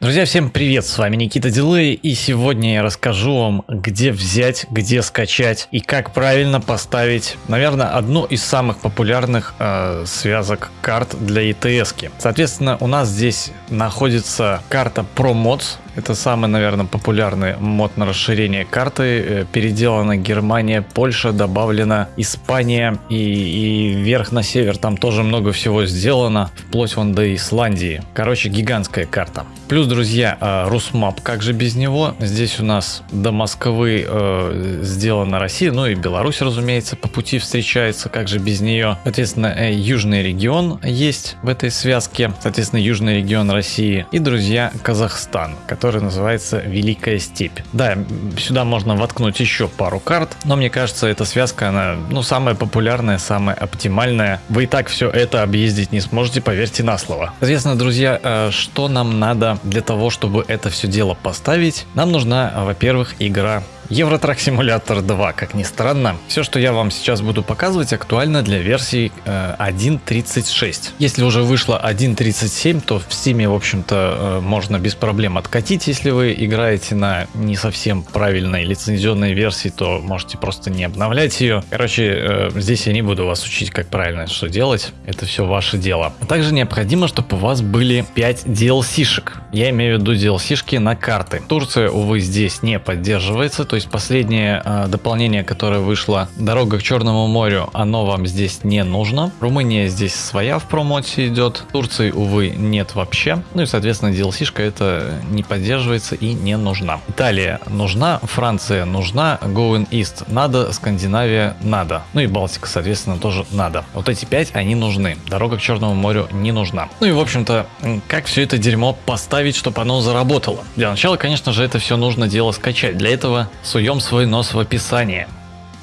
Друзья, всем привет, с вами Никита Дилей, и сегодня я расскажу вам, где взять, где скачать и как правильно поставить, наверное, одну из самых популярных э, связок карт для ETS-ки. Соответственно, у нас здесь находится карта ProMods, это самый, наверное, популярный мод на расширение карты. Э, переделана Германия, Польша, добавлена Испания и, и вверх на север там тоже много всего сделано, вплоть вон до Исландии. Короче, гигантская карта. Плюс, друзья, э, RusMap, как же без него? Здесь у нас до Москвы э, сделана Россия, ну и Беларусь, разумеется, по пути встречается, как же без нее. Соответственно, э, южный регион есть в этой связке, соответственно, южный регион России. И, друзья, Казахстан, который который называется Великая Степь. Да, сюда можно воткнуть еще пару карт, но мне кажется, эта связка, она, ну, самая популярная, самая оптимальная. Вы и так все это объездить не сможете, поверьте на слово. Соответственно, друзья, э, что нам надо для того, чтобы это все дело поставить? Нам нужна, во-первых, игра Евротрак Симулятор 2, как ни странно. Все, что я вам сейчас буду показывать, актуально для версии э, 1.36. Если уже вышло 1.37, то в Steam, в общем-то, э, можно без проблем откатить. Если вы играете на не совсем правильной лицензионной версии, то можете просто не обновлять ее. Короче, э, здесь я не буду вас учить, как правильно что делать. Это все ваше дело. Также необходимо, чтобы у вас были 5 DLC-шек. Я имею в виду DLC-шки на карты. Турция, увы, здесь не поддерживается, то есть последнее э, дополнение, которое вышло, дорога к Черному морю, оно вам здесь не нужно. Румыния здесь своя в промоте идет, Турции, увы, нет вообще. Ну и, соответственно, DLC-шка это не поддерживается и не нужна. Италия нужна, Франция нужна, Going East надо, Скандинавия надо. Ну и Балтика, соответственно, тоже надо. Вот эти пять, они нужны. Дорога к Черному морю не нужна. Ну и, в общем-то, как все это дерьмо поставить, чтобы оно заработало? Для начала, конечно же, это все нужно дело скачать. Для этого суем свой нос в описание.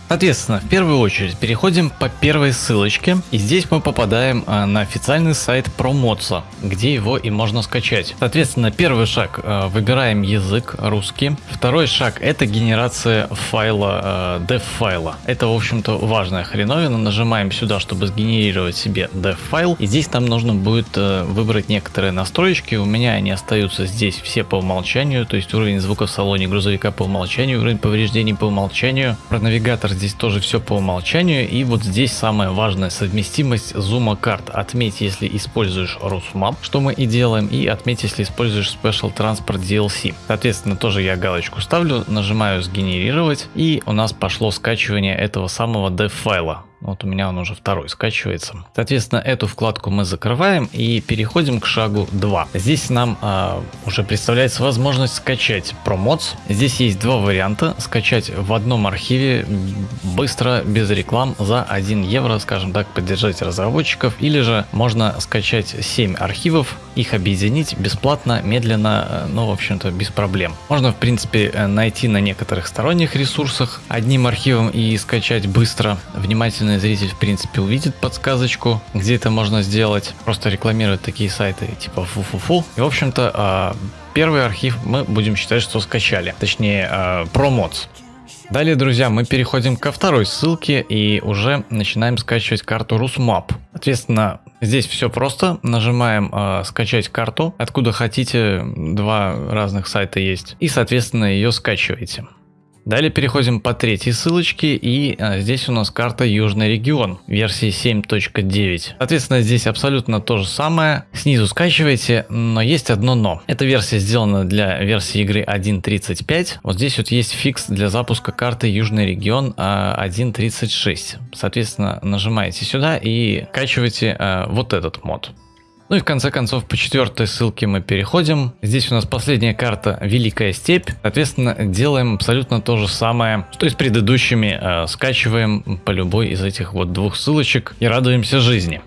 Соответственно, в первую очередь переходим по первой ссылочке и здесь мы попадаем а, на официальный сайт ProModsa, где его и можно скачать. Соответственно, первый шаг а, выбираем язык русский. Второй шаг это генерация файла, а, dev файла. Это в общем-то важная хреновина. Нажимаем сюда, чтобы сгенерировать себе dev файл. И здесь нам нужно будет выбрать некоторые настроечки. У меня они остаются здесь все по умолчанию. То есть уровень звука в салоне грузовика по умолчанию, уровень повреждений по умолчанию. Про навигатор здесь тоже все по умолчанию. И вот здесь самая важная совместимость зума карт. Отметь, если используешь Rusmap, что мы и делаем, и отметь, если используешь Special Transport DLC. Соответственно, тоже я галочку ставлю, нажимаю сгенерировать, и у нас пошло скачивание этого самого dev файла. Вот у меня он уже второй скачивается. Соответственно, эту вкладку мы закрываем и переходим к шагу 2. Здесь нам э, уже представляется возможность скачать ProMods. Здесь есть два варианта. Скачать в одном архиве быстро, без реклам, за 1 евро, скажем так, поддержать разработчиков. Или же можно скачать 7 архивов, их объединить бесплатно, медленно, э, ну, в общем-то, без проблем. Можно, в принципе, э, найти на некоторых сторонних ресурсах одним архивом и скачать быстро. Внимательный зритель в принципе увидит подсказочку, где это можно сделать. Просто рекламируют такие сайты типа фу-фу-фу. И в общем-то а, первый архив мы будем считать, что скачали. Точнее, а, промоц. Далее, друзья, мы переходим ко второй ссылке и уже начинаем скачивать карту RusMap. Соответственно, здесь все просто. Нажимаем э, скачать карту, откуда хотите, два разных сайта есть. И, соответственно, ее скачиваете. Далее переходим по третьей ссылочке и а, здесь у нас карта Южный регион версии 7.9. Соответственно здесь абсолютно то же самое. Снизу скачивайте, но есть одно но. Эта версия сделана для версии игры 1.35. Вот здесь вот есть фикс для запуска карты Южный регион 1.36. А, Соответственно нажимаете сюда и качиваете а, вот этот мод. Ну и в конце концов по четвертой ссылке мы переходим. Здесь у нас последняя карта Великая Степь. Соответственно делаем абсолютно то же самое, что и с предыдущими. Э, скачиваем по любой из этих вот двух ссылочек и радуемся жизни.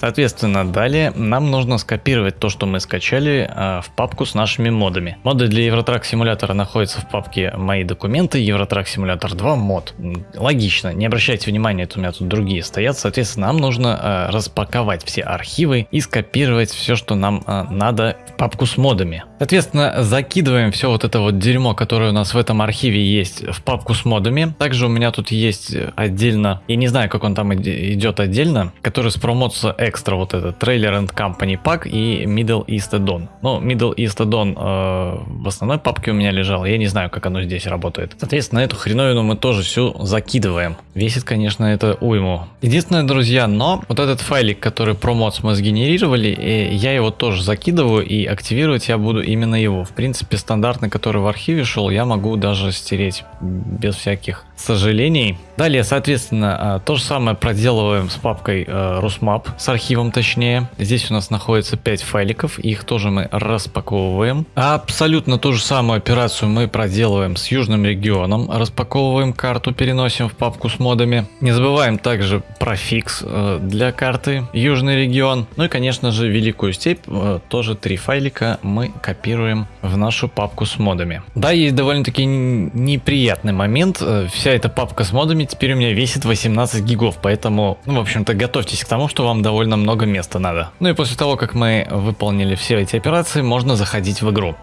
Соответственно, далее нам нужно скопировать то, что мы скачали э, в папку с нашими модами. Моды для Евротрак симулятора находятся в папке «Мои документы», Евротрак симулятор 2 мод. Логично, не обращайте внимания, это у меня тут другие стоят. Соответственно, нам нужно э, распаковать все архивы и скопировать все, что нам э, надо в папку с модами. Соответственно, закидываем все вот это вот дерьмо, которое у нас в этом архиве есть, в папку с модами. Также у меня тут есть отдельно, я не знаю, как он там идет отдельно, который с промоция экстра вот этот трейлер and company пак и Middle East Add-on. Ну, Middle East Add-on э, в основной папке у меня лежал, я не знаю, как оно здесь работает. Соответственно, эту хреновину мы тоже всю закидываем. Весит, конечно, это уйму. Единственное, друзья, но вот этот файлик, который промоц мы сгенерировали, э, я его тоже закидываю и активировать я буду именно его. В принципе, стандартный, который в архиве шел, я могу даже стереть без всяких сожалений. Далее, соответственно, а, то же самое проделываем с папкой э, Rusmap, с архивом точнее. Здесь у нас находится 5 файликов, их тоже мы распаковываем. Абсолютно ту же самую операцию мы проделываем с южным регионом. Распаковываем карту, переносим в папку с модами. Не забываем также про фикс э, для карты южный регион. Ну и, конечно же, великую степь, э, тоже три файлика мы копируем в нашу папку с модами. Да, есть довольно-таки неприятный момент. Вся вся эта папка с модами теперь у меня весит 18 гигов, поэтому, ну, в общем-то, готовьтесь к тому, что вам довольно много места надо. Ну и после того, как мы выполнили все эти операции, можно заходить в игру.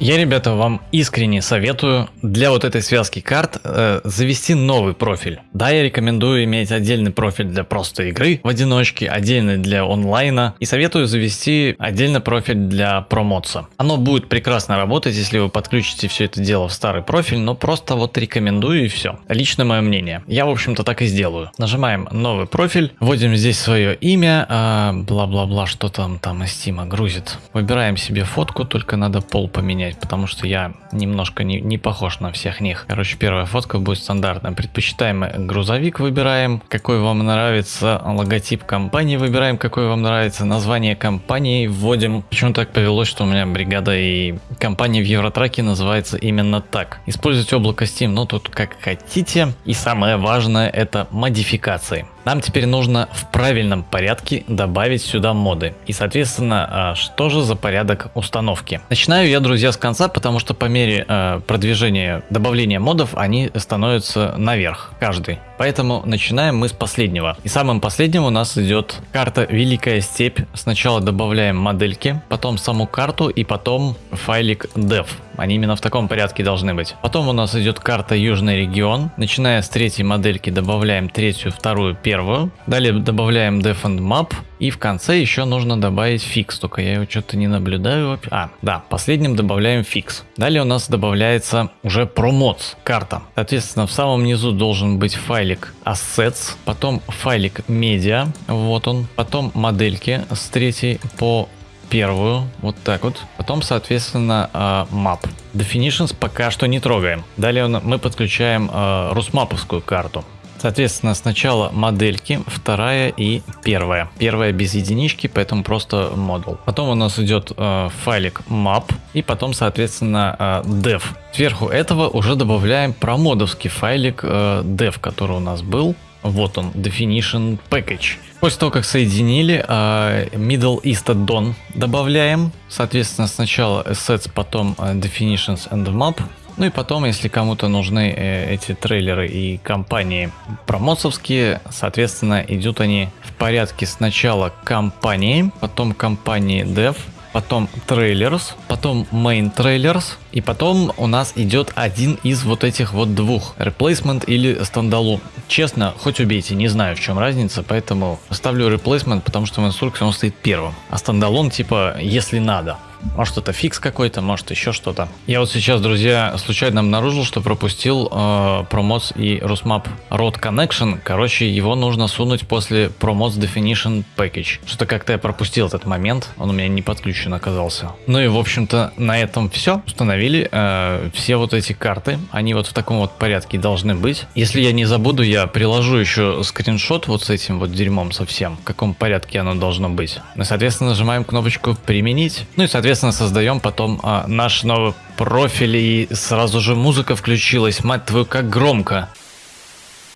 Я, ребята, вам искренне советую для вот этой связки карт э, завести новый профиль. Да, я рекомендую иметь отдельный профиль для просто игры в одиночке, отдельный для онлайна и советую завести отдельный профиль для промоца. Оно будет прекрасно работать, если вы подключите все это дело в старый профиль, но просто вот рекомендую и все. Лично мое мнение. Я, в общем-то, так и сделаю. Нажимаем новый профиль, вводим здесь свое имя, а, бла-бла-бла, э, что там там из Steam грузит. Выбираем себе фотку, только надо пол поменять поменять, потому что я немножко не, не похож на всех них. Короче, первая фотка будет стандартная. Предпочитаемый грузовик выбираем, какой вам нравится, логотип компании выбираем, какой вам нравится, название компании вводим. Почему так повелось, что у меня бригада и компания в Евротраке называется именно так. Использовать облако Steam, ну тут как хотите. И самое важное это модификации. Нам теперь нужно в правильном порядке добавить сюда моды. И соответственно, а, что же за порядок установки? Начинаю я, друзья, с конца, потому что по мере а, продвижения добавления модов они становятся наверх, каждый. Поэтому начинаем мы с последнего. И самым последним у нас идет карта Великая Степь. Сначала добавляем модельки, потом саму карту и потом файлик dev. Они именно в таком порядке должны быть. Потом у нас идет карта Южный регион. Начиная с третьей модельки добавляем третью, вторую, первую. Далее добавляем def and map. И в конце еще нужно добавить фикс, только я его что-то не наблюдаю. А, да, последним добавляем фикс. Далее у нас добавляется уже промоц карта. Соответственно, в самом низу должен быть файлик assets, потом файлик media, вот он, потом модельки с третьей по первую, вот так вот. Потом, соответственно, uh, map. Definitions пока что не трогаем. Далее мы подключаем uh, русмаповскую карту. Соответственно, сначала модельки, вторая и первая. Первая без единички, поэтому просто модул. Потом у нас идет э, файлик map и потом, соответственно, э, dev. Сверху этого уже добавляем промодовский файлик э, dev, который у нас был. Вот он, definition package. После того, как соединили, uh, Middle East Add-on добавляем. Соответственно, сначала assets, потом uh, definitions and map. Ну и потом, если кому-то нужны э, эти трейлеры и компании промоцовские, соответственно, идут они в порядке сначала компании, потом компании dev, потом трейлерс, потом main trailers, и потом у нас идет один из вот этих вот двух, replacement или standalone. Честно, хоть убейте, не знаю в чем разница, поэтому ставлю replacement, потому что в инструкции он стоит первым, а standalone типа если надо. Может это фикс какой-то, может еще что-то. Я вот сейчас, друзья, случайно обнаружил, что пропустил э, промоц и Rusmap Road Connection. Короче, его нужно сунуть после промоц Definition Package. Что-то как-то я пропустил этот момент, он у меня не подключен оказался. Ну и в общем-то на этом все. Установили э, все вот эти карты, они вот в таком вот порядке должны быть. Если я не забуду, я приложу еще скриншот вот с этим вот дерьмом совсем, в каком порядке оно должно быть. Ну соответственно нажимаем кнопочку применить. Ну и соответственно соответственно, создаем потом а, наш новый профиль, и сразу же музыка включилась, мать твою, как громко.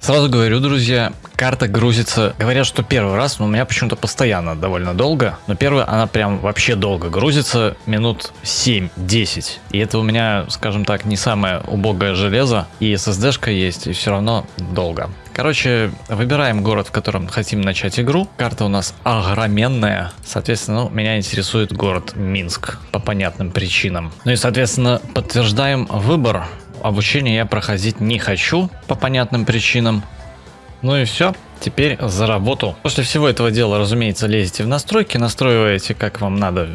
Сразу говорю, друзья, карта грузится, говорят, что первый раз, но у меня почему-то постоянно довольно долго, но первая она прям вообще долго грузится, минут 7-10, и это у меня, скажем так, не самое убогое железо, и SSD-шка есть, и все равно долго. Короче, выбираем город, в котором хотим начать игру. Карта у нас огроменная. Соответственно, ну, меня интересует город Минск по понятным причинам. Ну и, соответственно, подтверждаем выбор. Обучение я проходить не хочу по понятным причинам. Ну и все. теперь за работу. После всего этого дела, разумеется, лезете в настройки, настраиваете как вам надо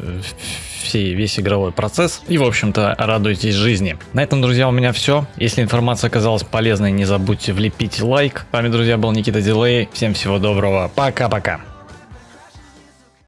все, весь игровой процесс и, в общем-то, радуйтесь жизни. На этом, друзья, у меня все. Если информация оказалась полезной, не забудьте влепить лайк. С вами, друзья, был Никита Дилей. Всем всего доброго. Пока-пока.